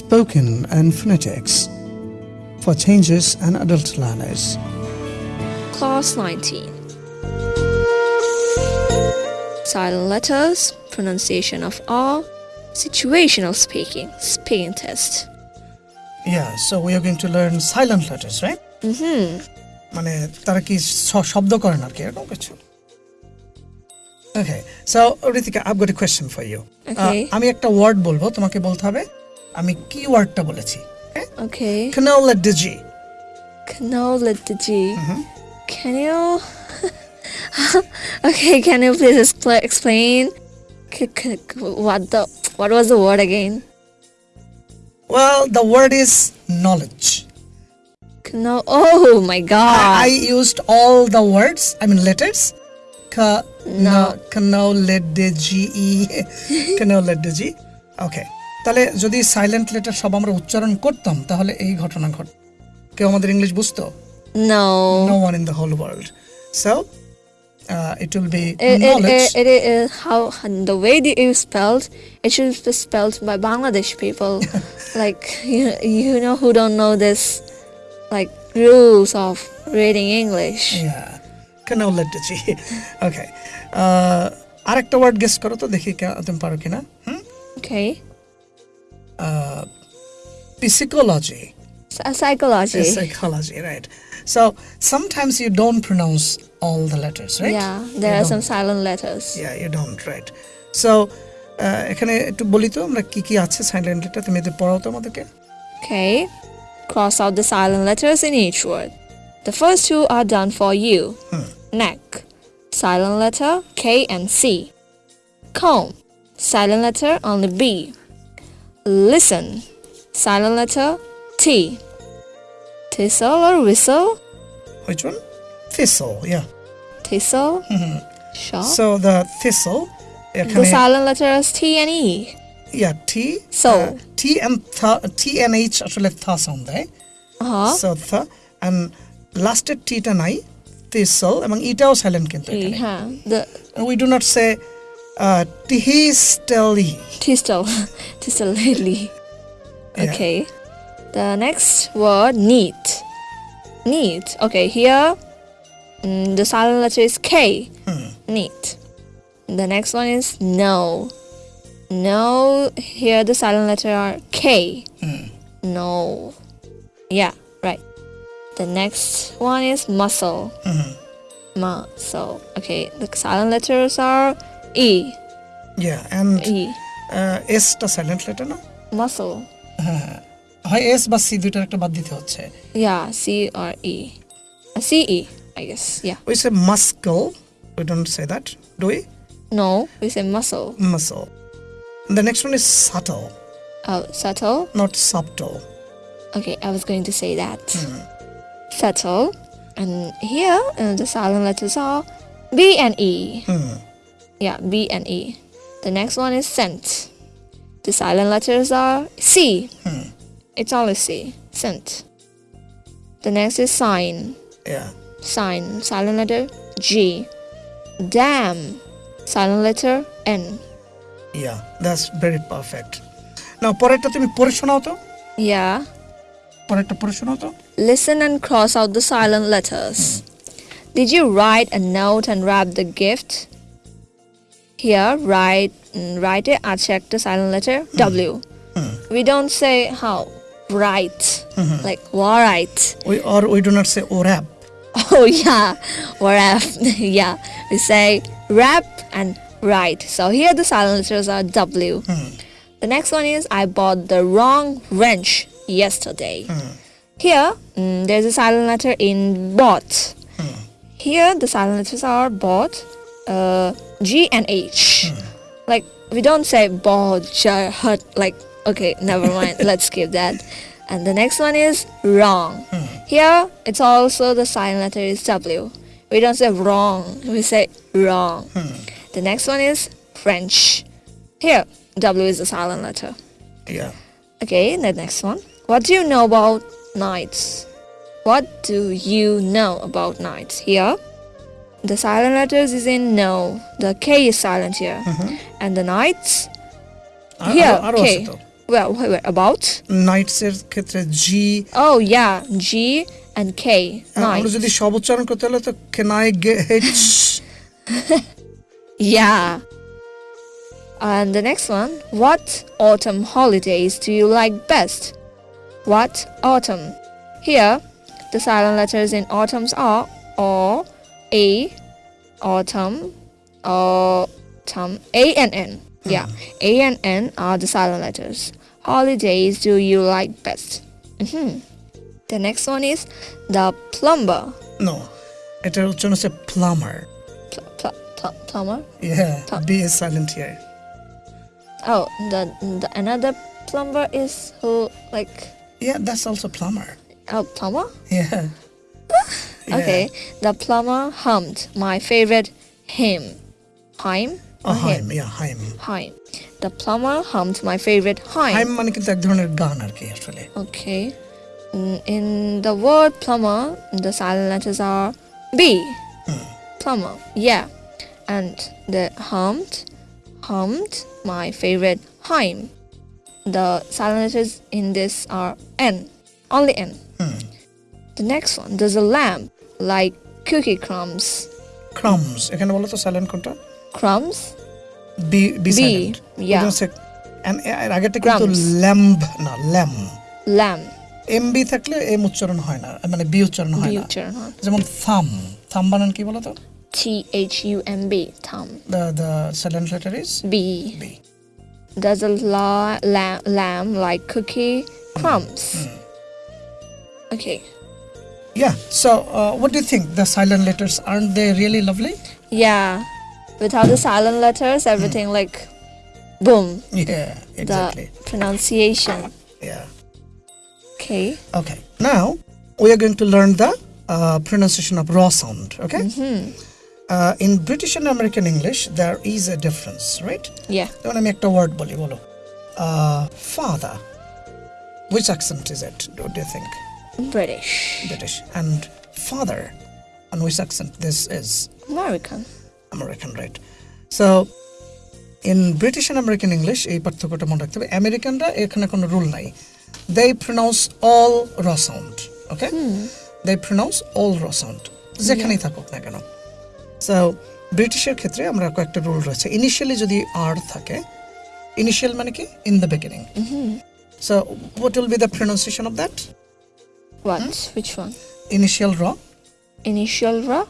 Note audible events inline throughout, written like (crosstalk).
spoken and phonetics for changes and adult learners. Class 19 Silent letters, pronunciation of R, situational speaking, speaking test. Yeah, so we are going to learn silent letters, right? Mm-hmm. মানে তারা কি শ- শব্দ করে না আর কি এরকম কিছু okay so Ritika I've got a question for you Okay. আমি একটা ওয়ার্ড বলবো তোমাকে বলতে হবে আমি কি ওয়ার্ডটা বলেছি Okay. কানাউলা DG Canola the G. Can you? (laughs) okay, can you please expl- explain? C- c- what the? What was the word again? Well the word is knowledge Cano. Oh my God. I used all the words, I mean letters. Ka, No. no, let de g e, kano let de g. (laughs) Okay. তাহলে যদি silent letter সব আমরা উচ্চারণ করতাম তাহলে এই ঘটনা ঘট কেউ আমাদের ইংলিশ বুঝতো no. no one in the whole world so uh, it will be It, knowledge it, it, it, how the way that you spelled it should be spelled by Bangladesh people like you, you know who don't know this like rules of reading English yeah de g okay uh, আরেকটা word guess করো তো দেখি তুমি পারো কিনা হুম okay psychology Psy- psychology psychology, right? So sometimes you don't pronounce all the letters, right? yeah there You are some don't. silent letters Yeah, you don't, right? So uh, এখানে একটু বলি তো আমরা কি কি আছে সাইলেন্ট লেটার তুমি এদের পড়াও তো আমাদেরকে okay cross out the silent letters in each word the first two are done for you neck silent letter K and C comb silent letter only B listen. Silent letter T. Thistle or whistle? Which one? Thistle, yeah. Thistle? Mm -hmm. Sure. So the thistle. The silent letters T and E. Yeah, T. So. Uh, T and th uh-huh. T and H actually th sound, right? Uh-huh. So th and lasted T and I, thistle, among e silent. E, huh. the, we do not say uh, tihisteli Tistel. (laughs) Tistel lately. Okay. The next word neat. Neat. Okay, here mm, the silent letter is K. Neat. The next one is no. No. Here the silent letter are K. No. Yeah, right. The next one is muscle. Muscle. Okay, the silent letters are E. yeah and E. এসটা silent letter না Muscle. (laughs) হয় S বা C দুইটার একটা বাদ দিতে হচ্ছে Yeah, C or E. Uh, C E, I guess. Yeah. we say muscle we don't say that do we No, we say muscle. muscle the next one is subtle Oh, subtle. not subtle Okay, I was going to say that. Subtle. And here uh, the silent letters are B and E. Yeah, B and E. The next one is scent. The silent letters are C. It's only C. Scent. The next is sign. yeah Sign. Silent letter G. Damn. Silent letter N. yeah that's very perfect now পরেরটা তুমি পড়ে শোনাও তো Yeah. পরেরটা পড়ে শোনাও তো Listen and cross out the silent letters. Did you write a note and wrap the gift? Here, write mm, write it. I check the silent letter W. We don't say how write like write. we or we do not say orab (laughs) Oh yeah, wrap. (laughs) yeah, we say wrap and write. So here the silent letters are W. The next one is I bought the wrong wrench yesterday. Here, mm, there's a silent letter in bought. Here, the silent letters are bought, uh, G and H. Like, we don't say jar, hut, like, okay, never mind, (laughs) let's skip that. And the next one is wrong. Here, it's also the silent letter is W. We don't say wrong, we say wrong. The next one is French. Here, W is the silent letter. yeah Okay, the next one. What do you know about knights? What do you know about knights? Here, the silent letters is in no. The K is silent here. And the nights, R- here, আরো- আরো আছে K. তো Well, wait, wait, about? Knights এর ক্ষেত্রে জি Oh, yeah. G and K. আমরা Night. যদি সব উচ্চারণ করতে হলে তো can I get (laughs) Yeah. And the next one. What autumn holidays do you like best? What autumn? Here, the silent letters in autumns are O, A, autumn, autumn, A and N. Yeah, A and N are the silent letters. Holidays do you like best? hmm The next one is the plumber. No এটার উচ্চারণ হচ্ছে plumber Pl- pl- pl- plumber? Yeah Plum- B is silent here Oh, the, the another plumber is who like yeah that's also plumber oh plumber? Yeah Okay, the plumber hummed my favorite hymn. Hymn? Or হাইম yeah হাইম Hymn. The plumber hummed my favorite hymn. হাইম মানে কিন্তু এক ধরনের গান আর কি আসলে Okay. Mm, In the word plumber, the silent letters are B. Plumber. Yeah. And the hummed, hummed my favorite hymn. The silent letters in this are N. Only N. The next one, there's a lamp Like cookie crumbs. Crumbs এখানে বলো তো silent কোনটা Crumbs? B B, silent yeah. এর আগেরটা কিন্তু lamb না lam Lamp. M B থাকলে M উচ্চারণ হয় না মানে বি উচ্চারণ হয় না যেমন থাম থাম বানান কি বলো তো T H U M B. Thumb. The the silent letter is B. B There's a la- lamb, lamb like cookie crumbs. Okay. Yeah. So, uh, what do you think? The silent letters aren't they really lovely? Yeah. Without the silent letters, everything like boom. Yeah. Exactly. The pronunciation. Yeah. Okay. Okay. Now we are going to learn the uh, pronunciation of raw sound. Okay. Uh, in British and American English, there is a difference, right? Yeah. যেমন আমি একটা word বলি বলো father which accent is it do you think British. british and father and which accent this is American. American, right? So, in British and American English, এই পার্থক্যটা মনে রাখতে হবে আমেরিকানরা এখানে কোনো রুল নাই দে প্রনাউন্স অল র সাউন্ড ওকে দে প্রনাউন্স অল র সাউন্ড যেখানেই থাকুক না কেন সো ব্রিটিশের ক্ষেত্রে আমরা কয়েকটা রুল রয়েছে ইনিশিয়ালি যদি আর থাকে ইনিশিয়াল মানে কি in the beginning so what will be the pronunciation of that What? Which one? Initial র Initial ra?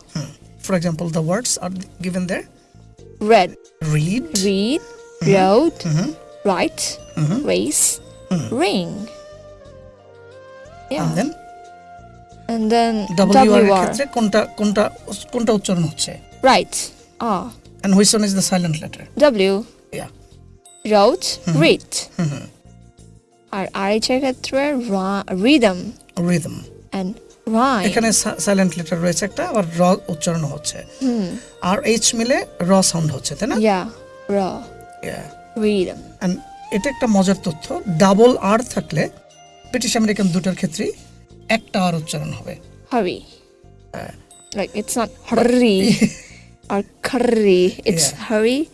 For example the words are given there Red. Read Read. Road. Write. Race. Ring. Yeah. and then And then W R এর WR. ক্ষেত্রে কোনটা কোনটা কোনটা উচ্চারণ হচ্ছে Right. R. And which one is the silent letter W. Yeah Wrote. Read. আর আরেকটার ক্ষেত্রে ra- rhythm rhythm and এখানে সাইলেন্ট লেটার রয়েছে একটা আবার র উচ্চারণ হচ্ছে। হুম। আর এইচ মিলে র সাউন্ড হচ্ছে তাই না? ইয়া এটা একটা মজার তথ্য ডাবল আর থাকলে ব্রিটিশ আমেরিকান দুটার ক্ষেত্রেই একটা আর উচ্চারণ হবে। হবে like it's not hurry R curry it's hurry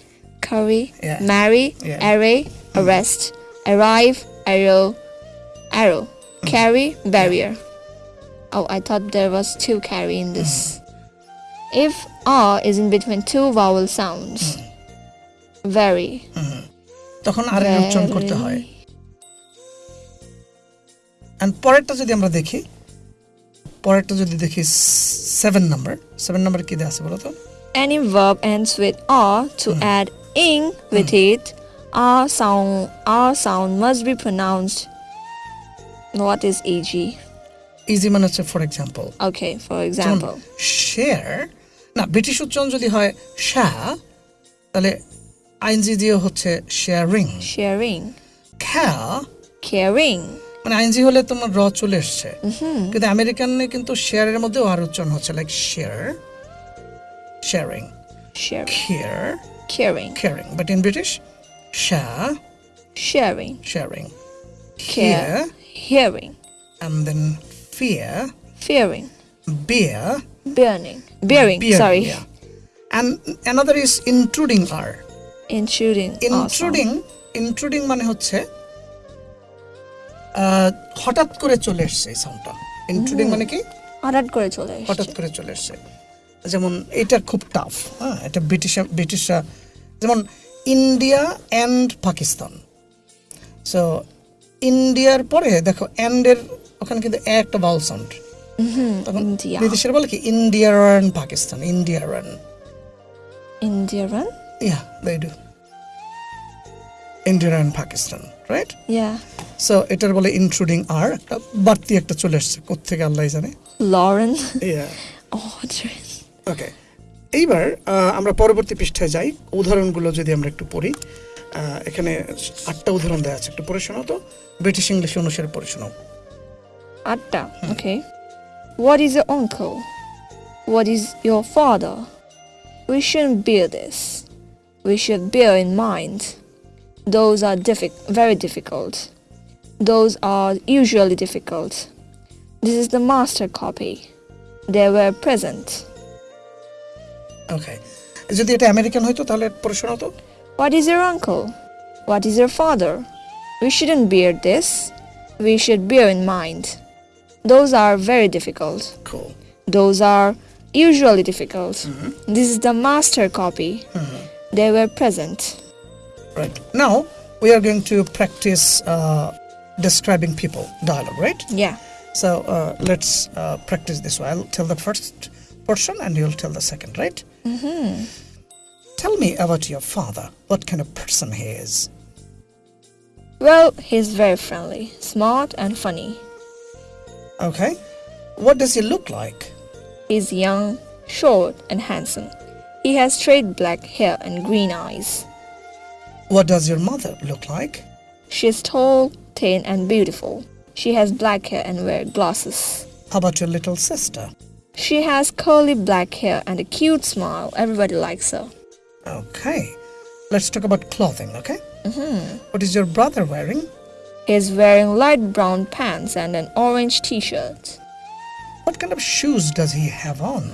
curry marry array arrest arrive arrow arrow carry, barrier. Oh, I thought there was two carry in this. If R is in between two vowel sounds, very, তখন আর এর উচ্চারণ করতে হয় very. And পরেরটা যদি আমরা দেখি পরেরটা যদি দেখি সেভেন নাম্বার সেভেন নাম্বার কি দেওয়া আছে বলো তো Any verb ends with R to add ing with it. R sound R sound must be pronounced. What is EG? Easy মানে হচ্ছে for example Okay, for example. Share না British উচ্চারণ যদি হয় শা তাহলে আইনজি দিয়ে হচ্ছে শেয়ারিং Sharing. খ্যা Caring. মানে আইনজি হলে তোমার র চলে এসছে কিন্তু আমেরিকানে কিন্তু শেয়ারের মধ্যেও আর উচ্চারণ হচ্ছে like share sharing Sharing. Care Caring. caring but in british sha Sharing. sharing Care. Hearing. and then fear Fearing. beer Burning. Bearing. beer, Sorry. yeah. and another is intruding r Intruding. Intruding intruding মানে হচ্ছে হঠাৎ করে চলে এসছে এই সাউন্ডটা ইন্ট্রুডিং মানে কি হঠাৎ করে চলে হঠাৎ করে চলে এসছে যেমন এটা খুব টাফ হ্যাঁ এটা ব্রিটিশ ব্রিটিশরা যেমন ইন্ডিয়া অ্যান্ড পাকিস্তান সো ইন্ডিয়ার পরে দেখো অ্যান্ডের ওখানে কিন্তু একটা বাউল সাউন্ড তখন ইন্ডিয়া বিদেশের বলে কি? ইন্ডিয়ার অ্যান্ড পাকিস্তান ইন্ডিয়ার and Indian Yeah, they do. India and Pakistan, right? Yeah So এটার বলে ইন্ট্রুডিং আর একটা বাড়তি একটা চলে এসছে কোথেকে আল্লাহ জানে। লরেন. অড্রেন ওকে এইবার আমরা পরবর্তী পৃষ্ঠায় যাই। উদাহরণগুলো যদি আমরা একটু পড়ি। এখানে আটটা উদাহরণ দেওয়া আছে একটু পড়ে শোনাও তো ব্রিটিশ ইংলিশ অনুসারে পড়ে শোনাও আটটা ওকে What is your uncle? What is your father? We shouldn't bear this. We should bear in mind. Those are diffi- very difficult. Those are usually difficult. This is the master copy. They were present. ওকে যদি এটা American হইতো তাহলে পড়ে শোনাও তো What is your uncle? What is your father? We shouldn't bear this. We should bear in mind. Those are very difficult. Cool. Those are usually difficult. This is the master copy. They were present. Right. Now we are going to practice uh, describing people dialogue, right? Yeah. So uh, let's uh, practice this. I'll tell the first portion and you'll tell the second, right? Mm-hmm. Tell me about your father. What kind of person he is? Well, he's very friendly, smart, and funny. Okay. What does he look like? He's young, short, and handsome. He has straight black hair and green eyes. What does your mother look like? She is tall, thin, and beautiful. She has black hair and wears glasses. How about your little sister? She has curly black hair and a cute smile. Everybody likes her. Okay. Let's talk about clothing, okay? Mm-hmm. What is your brother wearing? He is wearing light brown pants and an orange t-shirt. What kind of shoes does he have on?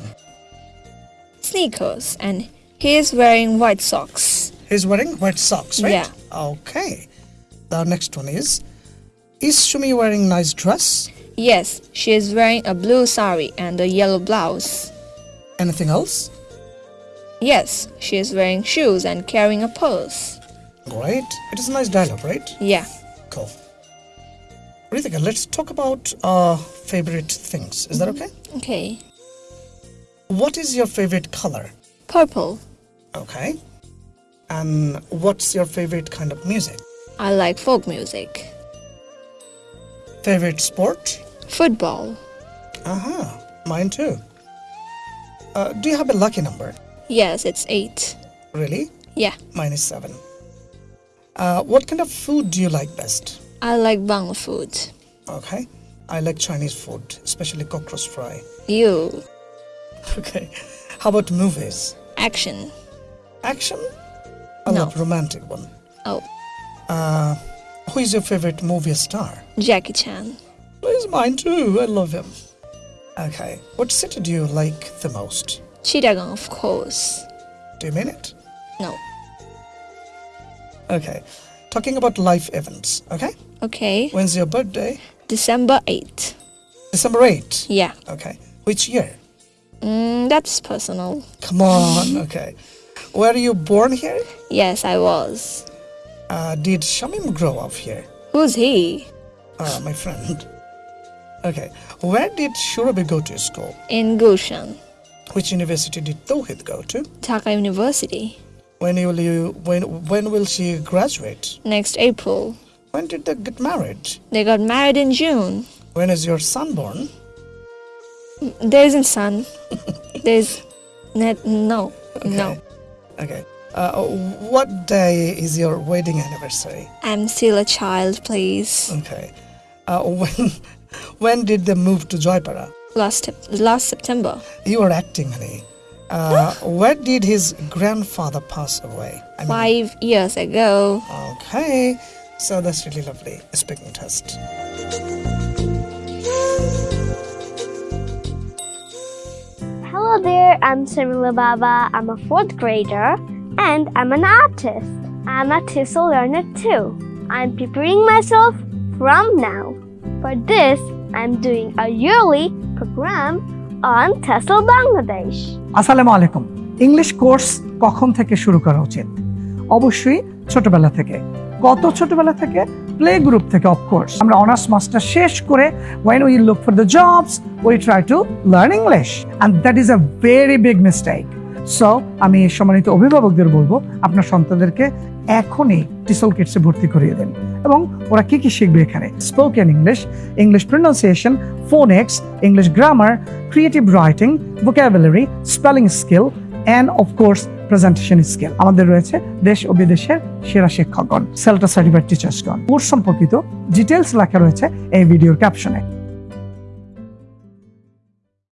Sneakers and he is wearing white socks. He's wearing white socks, right? Yeah. Okay. The next one is Is Shumi wearing nice dress? Yes, she is wearing a blue sari and a yellow blouse. Anything else? Yes, she is wearing shoes and carrying a purse. Great. It is a nice dialogue, right? Yeah. Cool. Ritika, let's talk about uh, favorite things. Is that okay? Okay. What is your favorite color? Purple. Okay. And what's your favorite kind of music? I like folk music. Favorite sport? Football. Uh-huh. Mine too. Uh, do you have a lucky number? Yes, it's eight. Really? Yeah. Mine is seven. Uh, what kind of food do you like best? I like Bangla food. Okay. I like Chinese food, especially cockroach fry. You. (laughs) Okay. How about movies? Action. Action? I No. love romantic one. Oh, Uh, who is your favorite movie star? Jackie Chan. He's mine too. I love him. Okay. What city do you like the most? Chittagong, of course. Do you mean it? No. Okay. Talking about life events. Okay. Okay. When's your birthday? December 8th. December 8. Yeah. Okay. Which year? Mm, that's personal. Come on. (laughs) Okay. Were you born here? Yes, I was. Uh, did Shamim grow up here? Who's he? Uh, my friend. Okay. Where did Shurabi go to school? In Gulshan, Which university did Tawhid go to? Dhaka University. When will you when when will she graduate? Next April. When did they get married? They got married in June. When is your son born? There isn't son. There's net no. No. Okay. Uh, what day is your wedding anniversary? I'm still a child, please. Okay. Uh, (laughs) when when did they move to Joypara? Last last September. You are acting, honey. Uh, where did his grandfather pass away? I mean, Five years ago. Okay. So that's really lovely. Speaking test. Hello there, I'm Samila Baba. I'm a fourth grader and I'm an artist. I'm a TESOL learner too. I'm preparing myself from now. For this, I'm doing a yearly program on Bangladesh. English course কখন থেকে শুরু করা উচিত? অবশ্যই ছোটবেলা থেকে। কত ছোটবেলা থেকে প্লে গ্রুপ থেকে অফকোর্স আমরা অনার্স মাস্টার শেষ করে when we look for the jobs we try to learn English and that is a very big mistake so আমি সম্মানিত অভিভাবকদের বলব, আপনার সন্তানদেরকে এখনই টিসল কিটসে ভর্তি করিয়ে দেন। এবং ওরা কি কি শিখবে এখানে? Spoken English English pronunciation phonics English grammar creative writing vocabulary spelling skill and of course presentation skill আমাদের রয়েছে দেশ ও বিদেশের সেরা শিক্ষকগণ সেলটা সার্টিফাইড টিচার্সগণ কোর্স সম্পর্কিত ডিটেলস লেখা রয়েছে এই ভিডিওর ক্যাপশনে